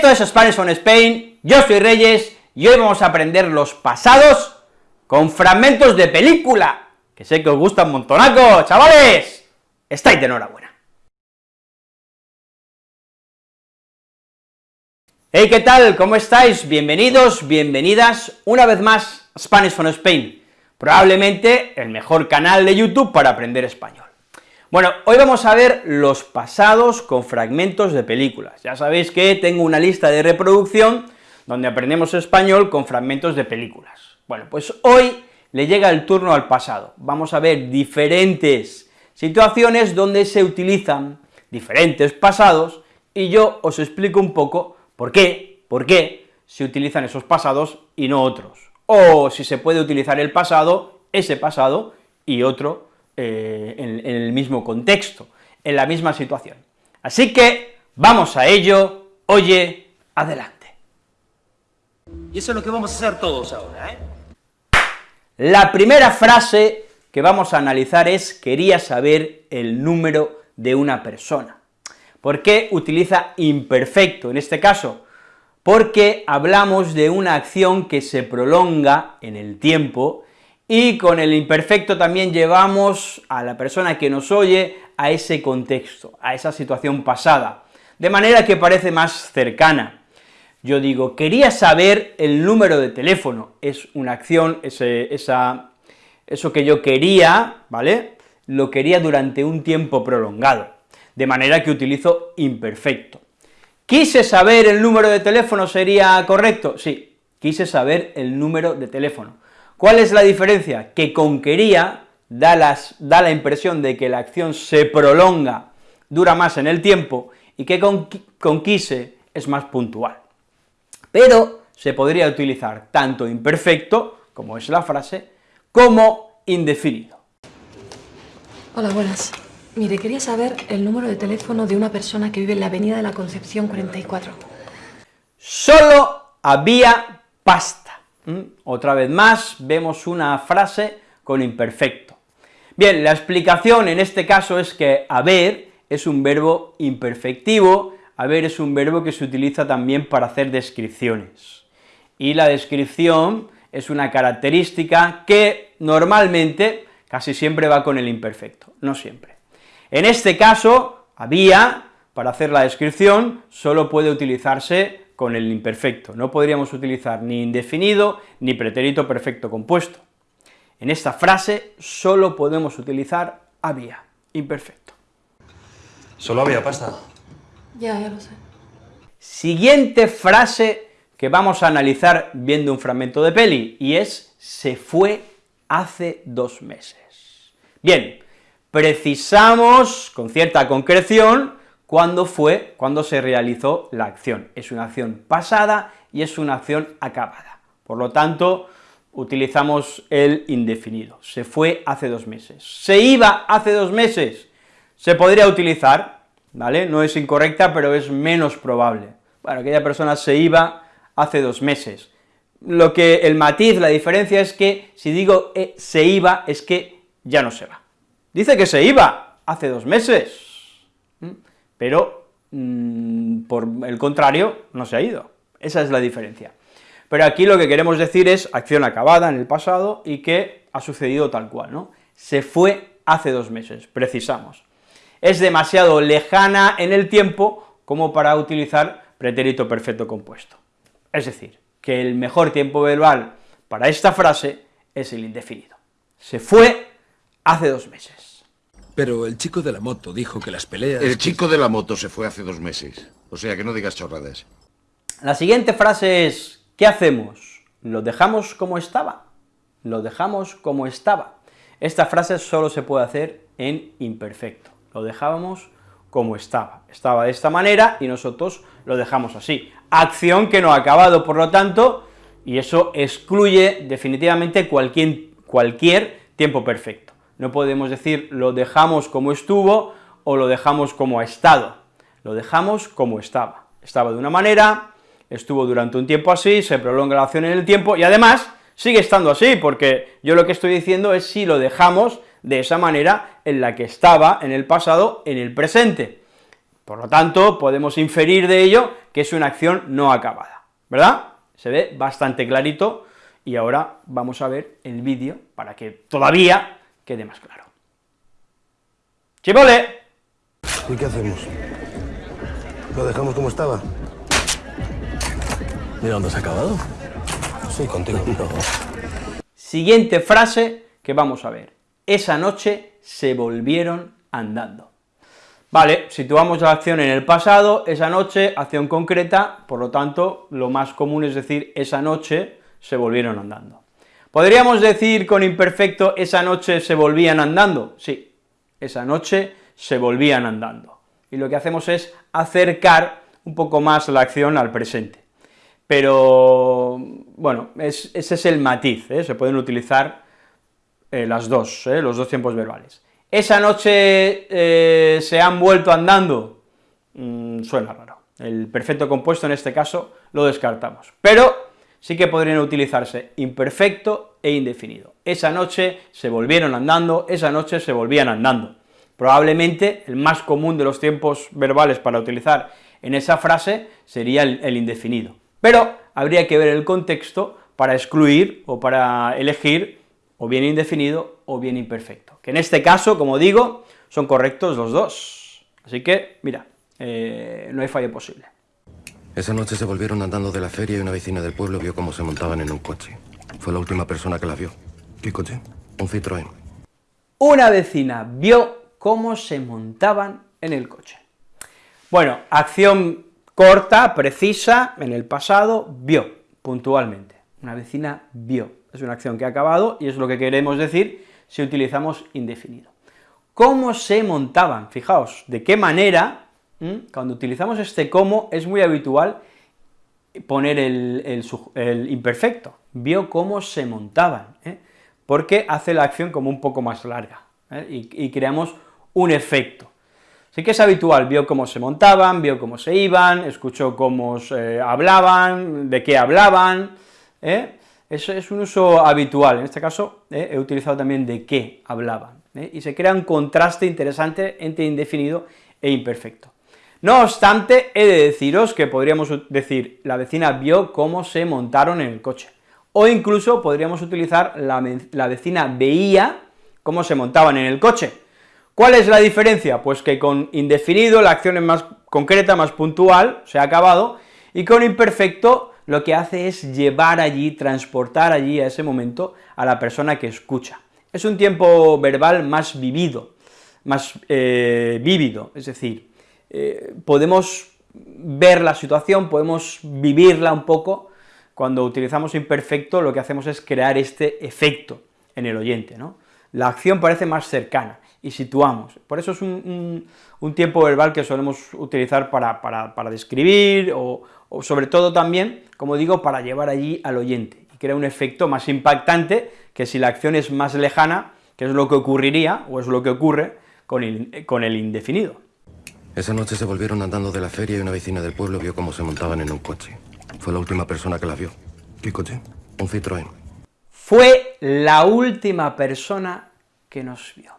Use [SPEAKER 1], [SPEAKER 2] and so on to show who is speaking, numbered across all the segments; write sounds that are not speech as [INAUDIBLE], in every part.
[SPEAKER 1] Esto es Spanish on Spain, yo soy Reyes, y hoy vamos a aprender los pasados con fragmentos de película, que sé que os gusta un montonaco, chavales, estáis de enhorabuena. Hey, ¿qué tal? ¿Cómo estáis? Bienvenidos, bienvenidas una vez más Spanish on Spain, probablemente el mejor canal de YouTube para aprender español. Bueno, hoy vamos a ver los pasados con fragmentos de películas. Ya sabéis que tengo una lista de reproducción donde aprendemos español con fragmentos de películas. Bueno, pues hoy le llega el turno al pasado. Vamos a ver diferentes situaciones donde se utilizan diferentes pasados, y yo os explico un poco por qué, por qué se utilizan esos pasados y no otros, o si se puede utilizar el pasado, ese pasado, y otro eh, en, el mismo contexto, en la misma situación. Así que, vamos a ello, oye, adelante.
[SPEAKER 2] Y eso es lo que vamos a hacer todos ahora, ¿eh?
[SPEAKER 1] La primera frase que vamos a analizar es quería saber el número de una persona. ¿Por qué utiliza imperfecto en este caso? Porque hablamos de una acción que se prolonga en el tiempo y con el imperfecto también llevamos a la persona que nos oye a ese contexto, a esa situación pasada, de manera que parece más cercana. Yo digo, quería saber el número de teléfono, es una acción, eso que yo quería, ¿vale?, lo quería durante un tiempo prolongado, de manera que utilizo imperfecto. ¿Quise saber el número de teléfono sería correcto? Sí, quise saber el número de teléfono. ¿Cuál es la diferencia? Que con quería da, la impresión de que la acción se prolonga, dura más en el tiempo, y que con, con quise es más puntual. Pero se podría utilizar tanto imperfecto, como es la frase, como indefinido.
[SPEAKER 3] Hola, buenas. Mire, quería saber el número de teléfono de una persona que vive en la avenida de la Concepción 44.
[SPEAKER 1] Solo había pasta. ¿Mm? Otra vez más, vemos una frase con imperfecto. Bien, la explicación en este caso es que haber es un verbo imperfectivo, haber es un verbo que se utiliza también para hacer descripciones, y la descripción es una característica que normalmente casi siempre va con el imperfecto, no siempre. En este caso, había, para hacer la descripción, solo puede utilizarse con el imperfecto, no podríamos utilizar ni indefinido ni pretérito perfecto compuesto. En esta frase solo podemos utilizar había, imperfecto.
[SPEAKER 2] Solo había pasta.
[SPEAKER 3] Ya, ya lo sé.
[SPEAKER 1] Siguiente frase que vamos a analizar viendo un fragmento de peli, y es se fue hace dos meses. Bien, precisamos con cierta concreción cuándo fue, cuando se realizó la acción. Es una acción pasada y es una acción acabada. Por lo tanto, utilizamos el indefinido. Se fue hace dos meses. Se iba hace dos meses. Se podría utilizar, ¿vale? No es incorrecta, pero es menos probable. Bueno, aquella persona se iba hace dos meses. Lo que, el matiz, la diferencia es que, si digo eh, se iba, es que ya no se va. Dice que se iba hace dos meses, pero mm, por el contrario no se ha ido, esa es la diferencia. Pero aquí lo que queremos decir es acción acabada en el pasado y que ha sucedido tal cual, ¿no? Se fue hace dos meses, precisamos. Es demasiado lejana en el tiempo como para utilizar pretérito perfecto compuesto. Es decir, que el mejor tiempo verbal para esta frase es el indefinido. Se fue hace dos meses.
[SPEAKER 4] Pero el chico de la moto dijo que las peleas...
[SPEAKER 5] El chico de la moto se fue hace dos meses, o sea que no digas chorradas.
[SPEAKER 1] La siguiente frase es, ¿qué hacemos? ¿Lo dejamos como estaba? Lo dejamos como estaba. Esta frase solo se puede hacer en imperfecto, lo dejábamos como estaba, estaba de esta manera y nosotros lo dejamos así. Acción que no ha acabado, por lo tanto, y eso excluye definitivamente cualquier, cualquier tiempo perfecto. No podemos decir lo dejamos como estuvo o lo dejamos como ha estado, lo dejamos como estaba. Estaba de una manera, estuvo durante un tiempo así, se prolonga la acción en el tiempo, y además sigue estando así, porque yo lo que estoy diciendo es si lo dejamos de esa manera en la que estaba en el pasado, en el presente. Por lo tanto, podemos inferir de ello que es una acción no acabada, ¿verdad? Se ve bastante clarito, y ahora vamos a ver el vídeo para que todavía quede más claro. ¡Chivole!
[SPEAKER 6] ¿Y qué hacemos? ¿Lo dejamos como estaba?
[SPEAKER 4] ¿De dónde has acabado?
[SPEAKER 6] Sí, contigo. [LAUGHS]
[SPEAKER 1] Siguiente frase que vamos a ver. Esa noche se volvieron andando. Vale, situamos la acción en el pasado, esa noche, acción concreta, por lo tanto, lo más común es decir, esa noche se volvieron andando. ¿Podríamos decir con imperfecto, esa noche se volvían andando? Sí, esa noche se volvían andando. Y lo que hacemos es acercar un poco más la acción al presente. Pero, bueno, ese es el matiz, ¿eh? se pueden utilizar eh, las dos, ¿eh? los dos tiempos verbales. ¿Esa noche se han vuelto andando? Mm, suena raro. El perfecto compuesto en este caso lo descartamos, pero sí que podrían utilizarse imperfecto e indefinido. Esa noche se volvieron andando, esa noche se volvían andando. Probablemente el más común de los tiempos verbales para utilizar en esa frase sería el, indefinido, pero habría que ver el contexto para excluir o para elegir o bien indefinido o bien imperfecto, que en este caso, como digo, son correctos los dos. Así que, mira, eh, no hay fallo posible.
[SPEAKER 6] Esa noche se volvieron andando de la feria y una vecina del pueblo vio cómo se montaban en un coche. Fue la última persona que la vio. ¿Qué coche? Un Citroën.
[SPEAKER 1] Una vecina vio cómo se montaban en el coche. Bueno, acción corta, precisa, en el pasado, vio, puntualmente. Una vecina vio, es una acción que ha acabado y es lo que queremos decir si utilizamos indefinido. ¿Cómo se montaban? Fijaos, de qué manera, cuando utilizamos este cómo, es muy habitual poner el, imperfecto, vio cómo se montaban, ¿eh? porque hace la acción como un poco más larga, ¿eh? y, creamos un efecto. Así que es habitual, vio cómo se montaban, vio cómo se iban, escuchó cómo se hablaban, de qué hablaban, ¿eh? Eso es un uso habitual, en este caso ¿eh? he utilizado también de qué hablaban, ¿eh? y se crea un contraste interesante entre indefinido e imperfecto. No obstante, he de deciros que podríamos decir, la vecina vio cómo se montaron en el coche, o incluso podríamos utilizar la, la vecina veía cómo se montaban en el coche. ¿Cuál es la diferencia? Pues que con indefinido la acción es más concreta, más puntual, se ha acabado, y con imperfecto lo que hace es llevar allí, transportar allí a ese momento a la persona que escucha. Es un tiempo verbal más vivido, más eh, vívido, es decir, eh, podemos ver la situación, podemos vivirla un poco, cuando utilizamos imperfecto lo que hacemos es crear este efecto en el oyente. La acción parece más cercana, y situamos. Por eso es un, tiempo verbal que solemos utilizar para, describir, o, sobre todo también, como digo, para llevar allí al oyente, y crea un efecto más impactante que si la acción es más lejana, que es lo que ocurriría, o es lo que ocurre, con el indefinido.
[SPEAKER 6] Esa noche se volvieron andando de la feria y una vecina del pueblo vio cómo se montaban en un coche. Fue la última persona que la vio. ¿Qué coche? Un Citroën.
[SPEAKER 1] Fue la última persona que nos vio.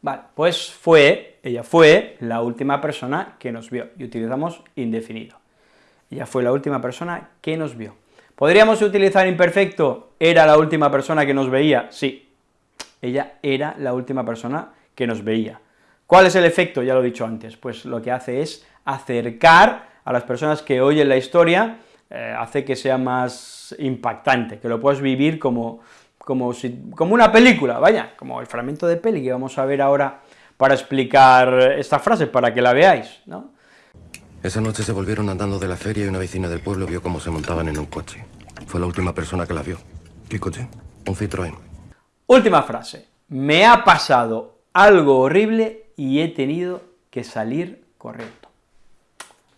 [SPEAKER 1] Vale, pues fue, ella fue la última persona que nos vio, y utilizamos indefinido. Ella fue la última persona que nos vio. ¿Podríamos utilizar imperfecto? ¿Era la última persona que nos veía? Sí, ella era la última persona que nos veía. ¿Cuál es el efecto? Ya lo he dicho antes, pues lo que hace es acercar a las personas que oyen la historia, eh, hace que sea más impactante, que lo puedas vivir como, como, si, como una película, vaya, como el fragmento de peli que vamos a ver ahora para explicar esta frase, para que la veáis, ¿no?
[SPEAKER 6] Esa noche se volvieron andando de la feria y una vecina del pueblo vio cómo se montaban en un coche. Fue la última persona que la vio. ¿Qué coche? Un Citroën.
[SPEAKER 1] Última frase. Me ha pasado algo horrible y he tenido que salir corriendo.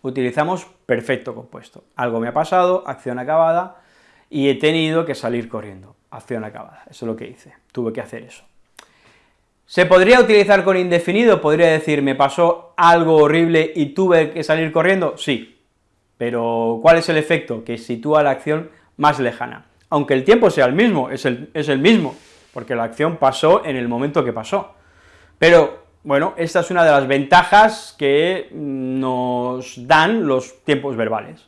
[SPEAKER 1] Utilizamos perfecto compuesto. Algo me ha pasado, acción acabada, y he tenido que salir corriendo acción acabada, eso es lo que hice, tuve que hacer eso. ¿Se podría utilizar con indefinido? Podría decir, me pasó algo horrible y tuve que salir corriendo, sí, pero ¿cuál es el efecto? Que sitúa la acción más lejana, aunque el tiempo sea el mismo, es el, es el mismo, porque la acción pasó en el momento que pasó, pero bueno, esta es una de las ventajas que nos dan los tiempos verbales.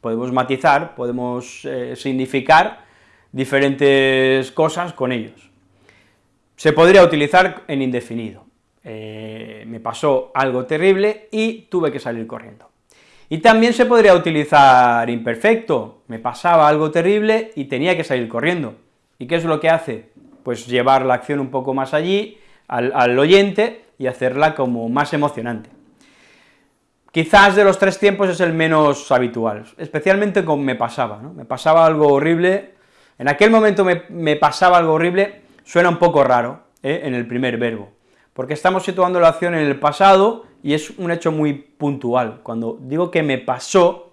[SPEAKER 1] Podemos matizar, podemos eh, significar diferentes cosas con ellos. Se podría utilizar en indefinido. Eh, me pasó algo terrible y tuve que salir corriendo. Y también se podría utilizar imperfecto, me pasaba algo terrible y tenía que salir corriendo. ¿Y qué es lo que hace? Pues llevar la acción un poco más allí, al, al oyente, y hacerla como más emocionante. Quizás de los tres tiempos es el menos habitual, especialmente con me pasaba, ¿no? Me pasaba algo horrible, en aquel momento me, pasaba algo horrible, suena un poco raro, ¿eh? en el primer verbo, porque estamos situando la acción en el pasado y es un hecho muy puntual. Cuando digo que me pasó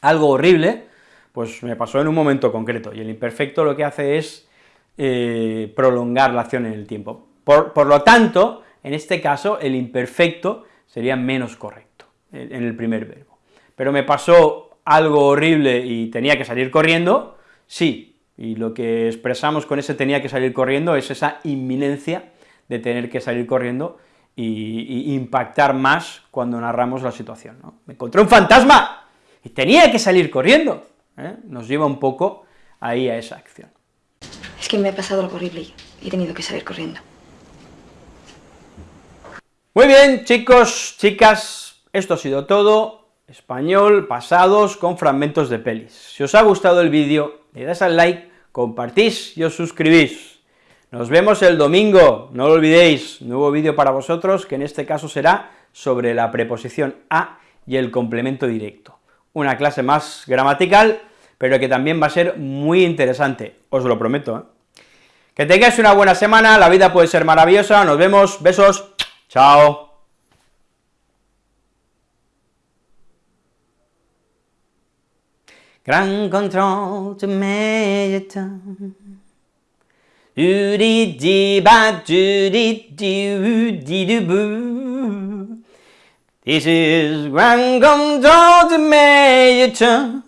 [SPEAKER 1] algo horrible, pues me pasó en un momento concreto, y el imperfecto lo que hace es eh, prolongar la acción en el tiempo. Por, por, lo tanto, en este caso, el imperfecto sería menos correcto en el primer verbo. Pero me pasó algo horrible y tenía que salir corriendo, sí, y lo que expresamos con ese tenía que salir corriendo es esa inminencia de tener que salir corriendo y, impactar más cuando narramos la situación, ¿no? Me encontré un fantasma y tenía que salir corriendo, ¿eh? nos lleva un poco ahí a esa acción.
[SPEAKER 3] Es que me ha pasado algo horrible y he tenido que salir corriendo.
[SPEAKER 1] Muy bien, chicos, chicas, esto ha sido todo, español, pasados, con fragmentos de pelis. Si os ha gustado el vídeo, le das al like, compartís y os suscribís. Nos vemos el domingo, no lo olvidéis, nuevo vídeo para vosotros, que en este caso será sobre la preposición a y el complemento directo. Una clase más gramatical, pero que también va a ser muy interesante, os lo prometo. ¿eh? Que tengáis una buena semana, la vida puede ser maravillosa, nos vemos, besos, chao. Gran control to do dee dee ba do dee doo dee doo boo. This is Grand Control to Major